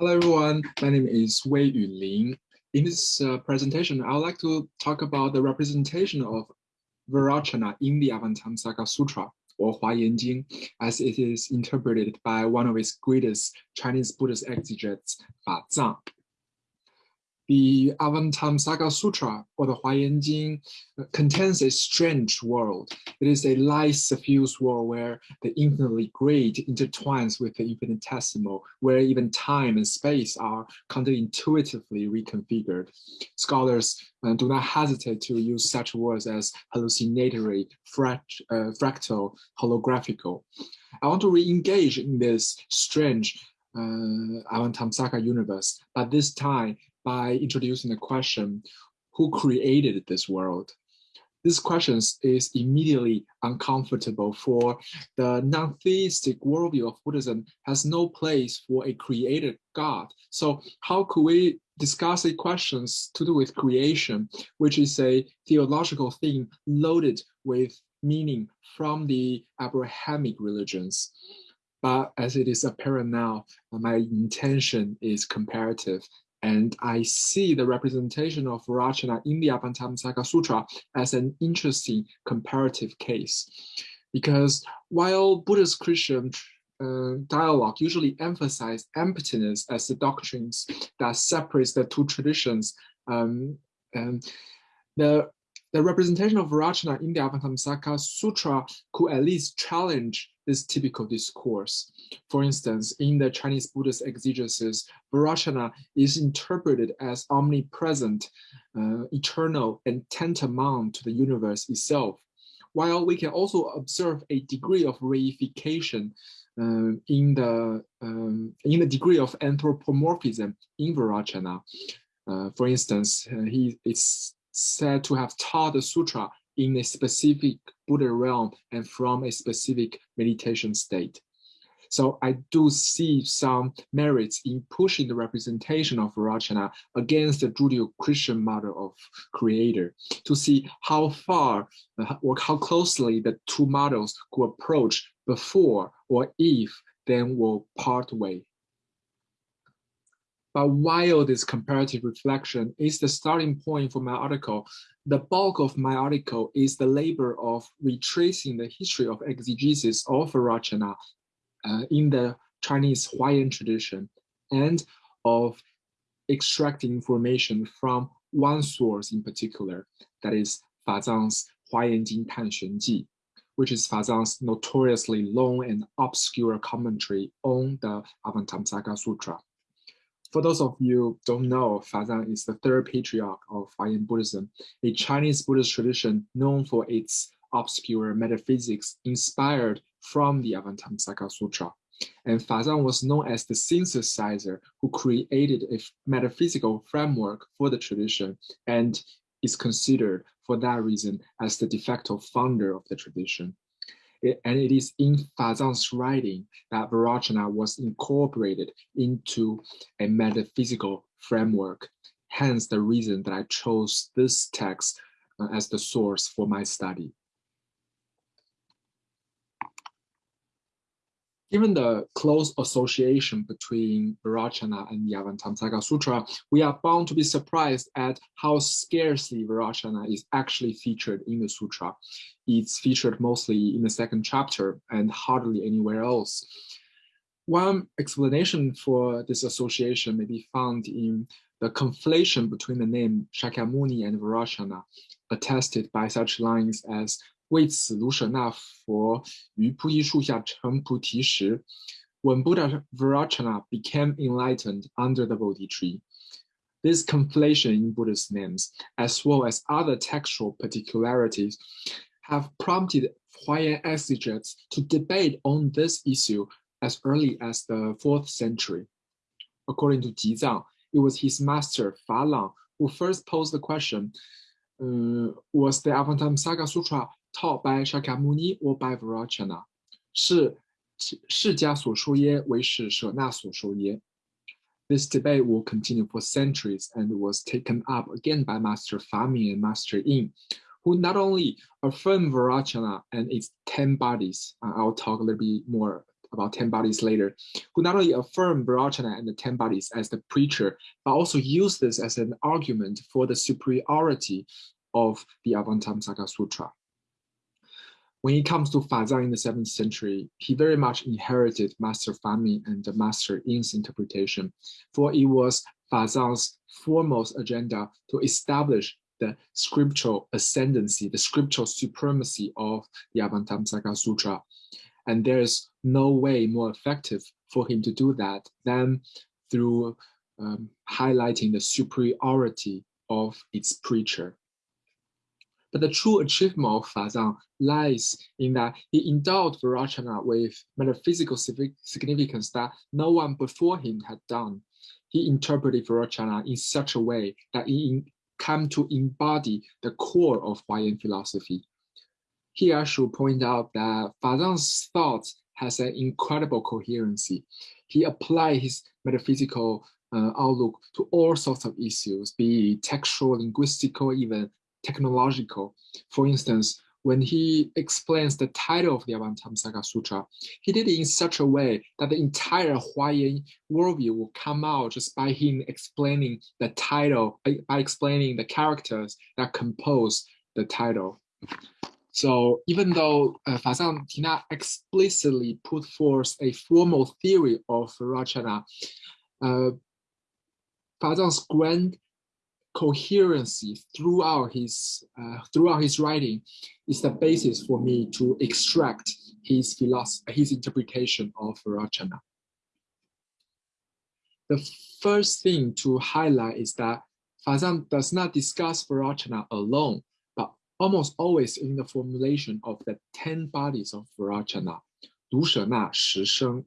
Hello everyone, my name is Wei Yulin. In this uh, presentation, I would like to talk about the representation of Vairocana in the Avatamsaka Sutra or Huayan Jing as it is interpreted by one of its greatest Chinese Buddhist exegetes, Fa Zhang. The Avatamsaka Sutra, or the Huayan Jing, contains a strange world. It is a light suffused world where the infinitely great intertwines with the infinitesimal, where even time and space are counterintuitively reconfigured. Scholars uh, do not hesitate to use such words as hallucinatory, fract uh, fractal, holographical. I want to re-engage in this strange uh, Avatamsaka universe, but this time by introducing the question, who created this world? This question is immediately uncomfortable for the non-theistic worldview of Buddhism has no place for a created God. So how could we discuss a questions to do with creation, which is a theological theme loaded with meaning from the Abrahamic religions? But as it is apparent now, my intention is comparative and I see the representation of Vairocana in the Avatamsaka Sutra as an interesting comparative case. Because while Buddhist Christian uh, dialogue usually emphasize emptiness as the doctrines that separates the two traditions, um, and the the representation of Vairocana in the Avatamsaka Sutra could at least challenge this typical discourse. For instance, in the Chinese Buddhist exegesis, Vairocana is interpreted as omnipresent, uh, eternal, and tantamount to the universe itself. While we can also observe a degree of reification uh, in the um, in the degree of anthropomorphism in Vairocana. Uh, for instance, uh, he is said to have taught the sutra in a specific Buddha realm and from a specific meditation state. So I do see some merits in pushing the representation of Vairocana against the Judeo-Christian model of creator to see how far or how closely the two models could approach before or if then will part way. But while this comparative reflection is the starting point for my article, the bulk of my article is the labor of retracing the history of exegesis of Vairocana uh, in the Chinese Huayan tradition and of extracting information from one source in particular, that is Fazang's Huayan Jing Tan Xuan Ji, which is Fazang's notoriously long and obscure commentary on the Avatamsaka Sutra. For those of you don't know, Fazang is the third patriarch of Huayan Buddhism, a Chinese Buddhist tradition known for its obscure metaphysics inspired from the Avatamsaka Sutra. And Fazang was known as the synthesizer who created a metaphysical framework for the tradition and is considered for that reason as the de facto founder of the tradition. It, and it is in Fazang's writing that Vairocana was incorporated into a metaphysical framework. Hence the reason that I chose this text uh, as the source for my study. Given the close association between Vairocana and the Avatamsaka Sutra, we are bound to be surprised at how scarcely Vairocana is actually featured in the sutra. It's featured mostly in the second chapter and hardly anywhere else. One explanation for this association may be found in the conflation between the name Shakyamuni and Vairocana, attested by such lines as 为此，卢舍那佛于菩提树下成菩提时，When Buddha Vairocana became enlightened under the Bodhi tree. This conflation in Buddha's names, as well as other textual particularities, have prompted Huayan exegetes to debate on this issue as early as the 4th century. According to Jizang, it was his master Falang who first posed the question, uh, was the Avatamsaka Sutra taught by Shakyamuni or by Vairocana. This debate will continue for centuries and was taken up again by Master Faming and Master Yin, who not only affirm Vairocana and its 10 bodies, uh, I'll talk a little bit more about 10 bodies later, who not only affirm Vairocana and the 10 bodies as the preacher, but also use this as an argument for the superiority of the Avatamsaka Sutra. When it comes to Fazang in the 7th century, he very much inherited Master Faming and Master Yin's interpretation, for it was Fazang's foremost agenda to establish the scriptural ascendancy, the scriptural supremacy of the Avatamsaka Sutra. And there's no way more effective for him to do that than through um, highlighting the superiority of its preacher. But the true achievement of Fazang lies in that he endowed Vairocana with metaphysical significance that no one before him had done. He interpreted Vairocana in such a way that it came to embody the core of Huayan philosophy. Here I should point out that Fazang's thought has an incredible coherency. He applied his metaphysical uh, outlook to all sorts of issues, be it textual, linguistic, or even technological. For instance, when he explains the title of the Avatamsaka Sutra, he did it in such a way that the entire Huayan worldview will come out just by him explaining the title, by explaining the characters that compose the title. So even though uh, Fazang did not explicitly put forth a formal theory of Rachana, uh, Fazang's grand coherency throughout his uh, throughout his writing is the basis for me to extract his philosophy, his interpretation of Rachana. The first thing to highlight is that Fazang does not discuss Vairocana alone, but almost always in the formulation of the 10 bodies of Vairocana, Du She Shi Sheng,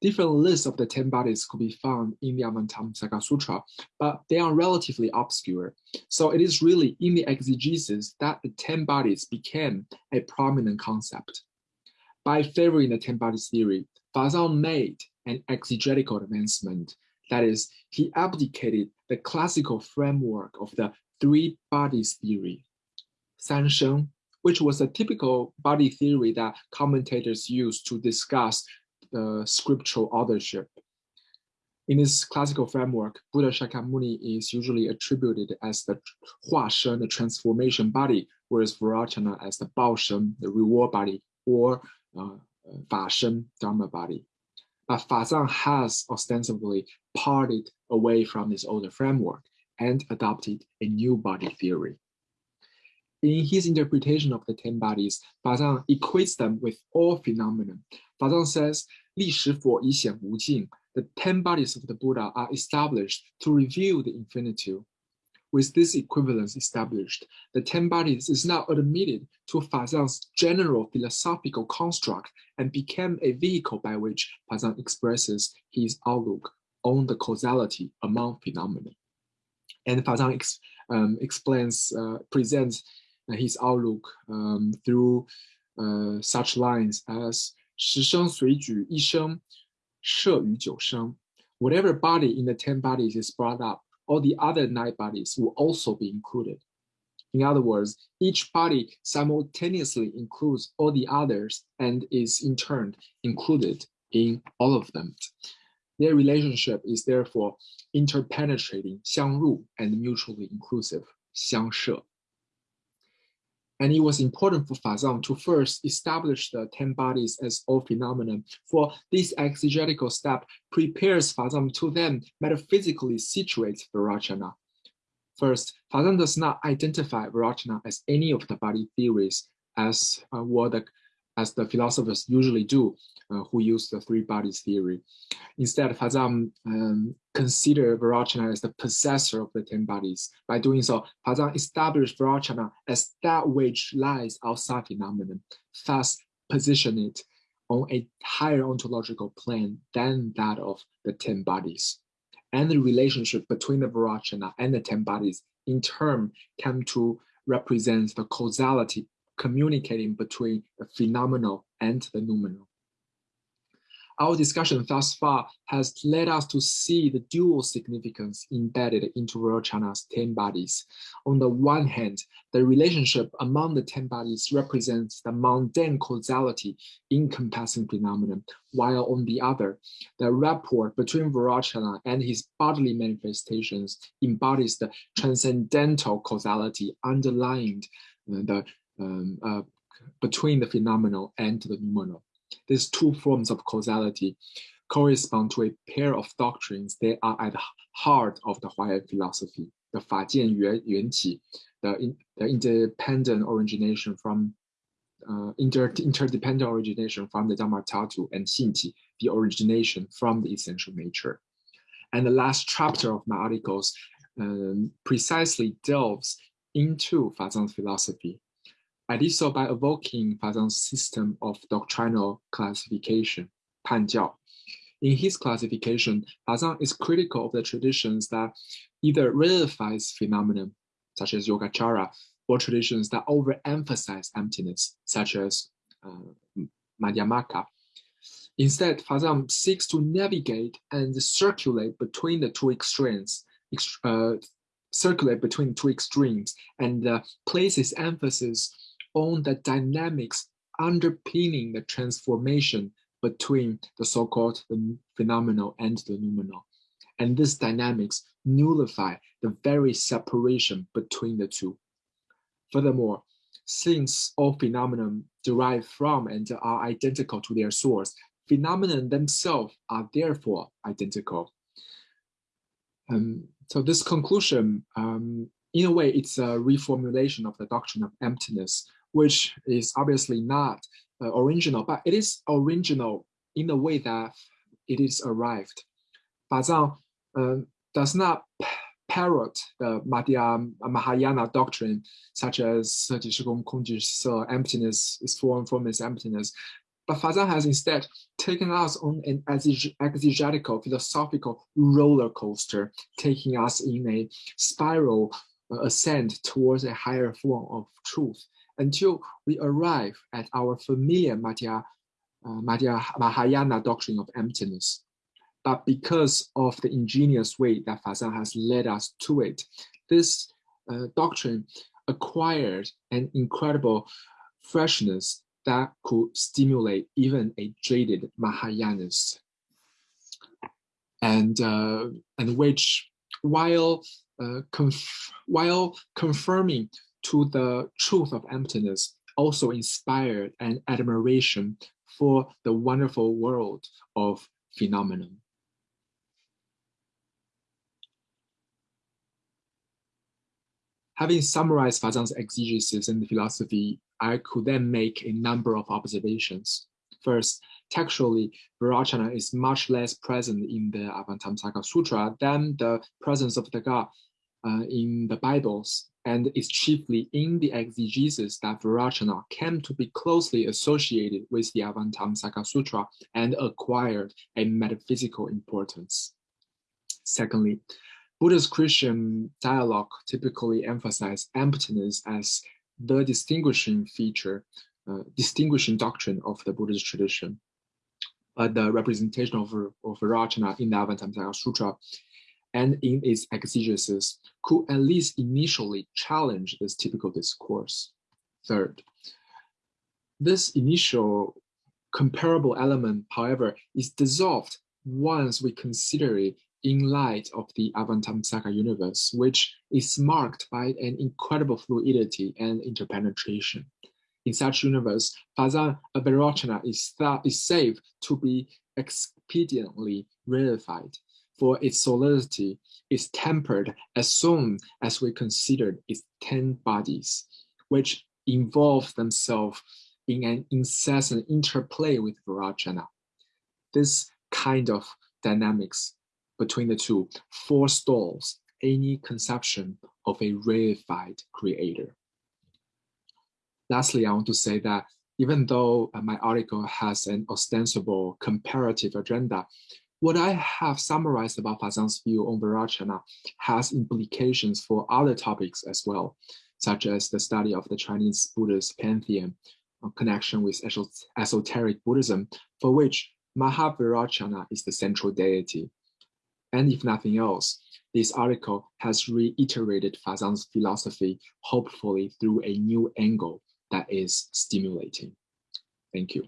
Different lists of the 10 bodies could be found in the Avatamsaka Sutra, but they are relatively obscure. So it is really in the exegesis that the 10 bodies became a prominent concept. By favoring the 10 bodies theory, Fazang made an exegetical advancement. That is, he abdicated the classical framework of the three bodies theory, Sanshen, which was a typical body theory that commentators used to discuss the scriptural authorship. In this classical framework, Buddha Shakyamuni is usually attributed as the Hua Shen, the transformation body, whereas Vairocana as the Bao Shen, the reward body, or uh, Fa Shen, Dharma body. But Fazang has ostensibly parted away from this older framework and adopted a new body theory. In his interpretation of the ten bodies, Fazang equates them with all phenomena. Fazang says, "历史佛以显无尽." the ten bodies of the Buddha are established to reveal the infinitude. With this equivalence established, the ten bodies is now admitted to Fazang's general philosophical construct and became a vehicle by which Fazang expresses his outlook on the causality among phenomena. And Fazang ex, um, explains, uh, presents uh, his outlook um, through uh, such lines as 十生随举一生，摄于九生。Whatever body in the ten bodies is brought up, all the other nine bodies will also be included. In other words, each body simultaneously includes all the others and is in turn included in all of them. Their relationship is therefore interpenetrating, 相入, and mutually inclusive, 相摄. And it was important for Fazang to first establish the 10 bodies as all phenomena, for this exegetical step prepares Fazang to then metaphysically situate Vairocana. First, Fazang does not identify Vairocana as any of the body theories as uh, what the as the philosophers usually do, uh, who use the three bodies theory. Instead, Fazang um, considered Vairocana as the possessor of the ten bodies. By doing so, Fazang established Vairocana as that which lies outside phenomenon, thus position it on a higher ontological plane than that of the ten bodies. And the relationship between the Vairocana and the ten bodies in turn came to represent the causality communicating between the phenomenal and the noumenal. Our discussion thus far has led us to see the dual significance embedded into Vairochana's 10 bodies. On the one hand, the relationship among the 10 bodies represents the mundane causality encompassing phenomenon, while on the other, the rapport between Vairocana and his bodily manifestations embodies the transcendental causality underlying the um, uh, between the phenomenal and the noumenal. These two forms of causality correspond to a pair of doctrines that are at the heart of the Huayan philosophy, the Fajie Yuan, Yuanqi, the, in, the independent origination from uh, inter, interdependent origination from the Dharmadhatu and Xingqi, the origination from the essential nature. And the last chapter of my articles um, precisely delves into Fazang's philosophy, I did so by evoking Fazang's system of doctrinal classification, Panjiao. In his classification, Fazang is critical of the traditions that either reifies phenomenon, such as Yogacara, or traditions that overemphasize emptiness, such as uh, Madhyamaka. Instead, Fazang seeks to navigate and circulate between the two extremes, uh, circulate between two extremes, and uh, places emphasis on the dynamics underpinning the transformation between the so-called phenomenal and the noumenal. And this dynamics nullify the very separation between the two. Furthermore, since all phenomena derive from and are identical to their source, phenomena themselves are therefore identical. Um, so this conclusion, um, in a way, it's a reformulation of the doctrine of emptiness, which is obviously not uh, original, but it is original in the way that it is arrived. Fazang uh, does not parrot the Madhya Mahayana doctrine, such as emptiness is form, form is emptiness. But Fazang has instead taken us on an exegetical, philosophical roller coaster, taking us in a spiral uh, ascent towards a higher form of truth until we arrive at our familiar Madhya, uh, Madhya Mahayana doctrine of emptiness. But because of the ingenious way that Fazang has led us to it, this uh, doctrine acquired an incredible freshness that could stimulate even a jaded Mahayanist. And, uh, and which, while, uh, conf while confirming to the truth of emptiness also inspired an admiration for the wonderful world of phenomenon. Having summarized Fazang's exegesis and philosophy, I could then make a number of observations. First, textually, Vairocana is much less present in the Avatamsaka Sutra than the presence of the God uh, in the Bibles and it's chiefly in the exegesis that Vairocana came to be closely associated with the Avatamsaka Sutra and acquired a metaphysical importance. Secondly, Buddhist-Christian dialogue typically emphasize emptiness as the distinguishing feature, uh, distinguishing doctrine of the Buddhist tradition. But the representation of, of Vairocana in the Avatamsaka Sutra and in its exegesis could at least initially challenge this typical discourse. Third, this initial comparable element, however, is dissolved once we consider it in light of the Avatamsaka universe, which is marked by an incredible fluidity and interpenetration. In such universe, Fazang Vairocana is, thought is safe to be expediently reified for its solidity is tempered as soon as we consider its 10 bodies, which involve themselves in an incessant interplay with Vairocana. This kind of dynamics between the two forestalls any conception of a reified creator. Lastly, I want to say that even though my article has an ostensible comparative agenda, what I have summarized about Fazang's view on Vairocana has implications for other topics as well, such as the study of the Chinese Buddhist pantheon, connection with esoteric Buddhism, for which Mahavairocana is the central deity. And if nothing else, this article has reiterated Fazang's philosophy, hopefully through a new angle that is stimulating. Thank you.